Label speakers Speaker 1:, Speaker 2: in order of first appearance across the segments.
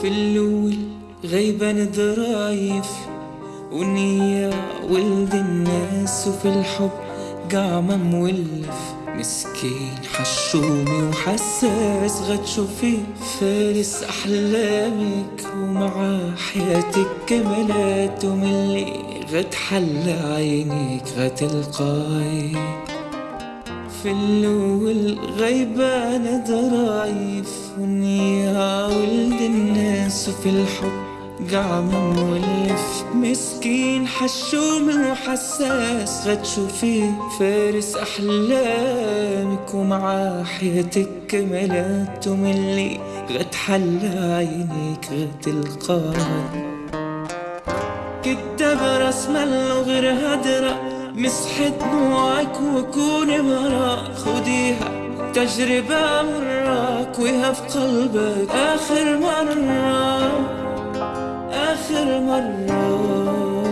Speaker 1: في الأول غيبان ضرايف ونية ولد الناس وفي الحب قعمة مولف. مسكين حشومي وحساس غتشوفي فارس أحلامك ومع حياتك كمالات وملي غتحلى عينيك غتلقاي. في الأول غيبانة ضرايف. في الحب قاعم مولف. مسكين حشوم وحساس. غتشوفيه فارس أحلامك ومعاه حياتك كملات وملي غتحلى عينيك غتلقى كدب راس ملو غير هدرة. مسحت دموعك وكوني مرا خديها تجربة مرة. ويها في قلبك آخر مرة. آخر مرة.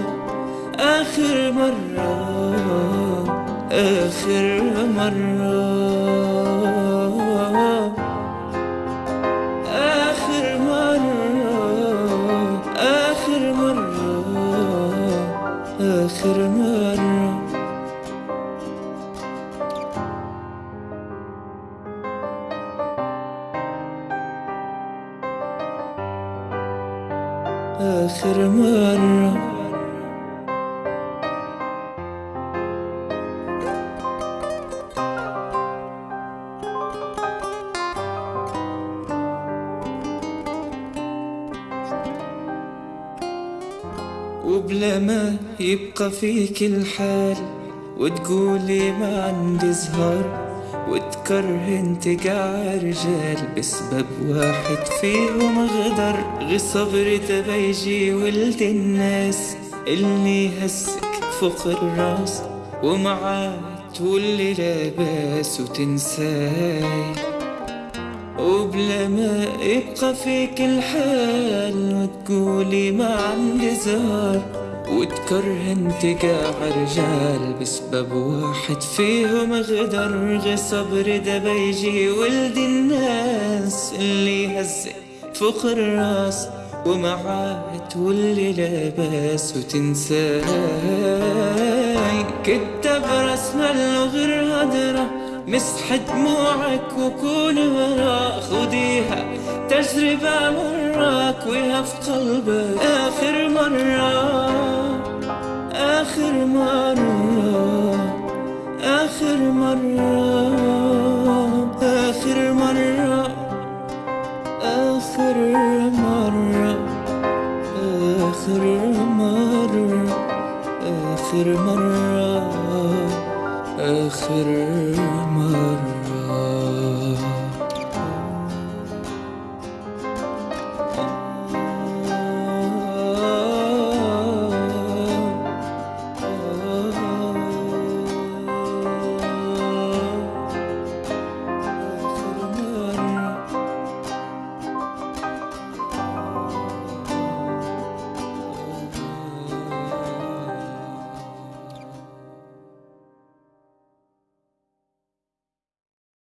Speaker 1: آخر مرة. آخر مرة. آخر مرة. آخر مرة. آخر مرة. آخر مرة. وبلا ما يبقى فيك الحال وتقولي ما عندي زهر. وتكرهن تقع رجال بسبب واحد فيهم غدر غي صبر تبيجي ولد الناس اللي هسك فوق الراس ومعاه تولي لاباس وتنساي وبلا ما يبقى فيك الحال وتقولي ما عندي زهر وتكرهن تقع رجال بسبب واحد فيهم غدر غي صبر ده بيجي ولد الناس اللي هزك فوق الراس ومعاه تولي لاباس وتنساي كتب رسم غير هدره مسح دموعك وكون وراء خديها تجربة مراك ويها في قلبك آخر مرة آخر مرة آخر مرة آخر مرة آخر مرة آخر مرة آخر مرة. آخر مرة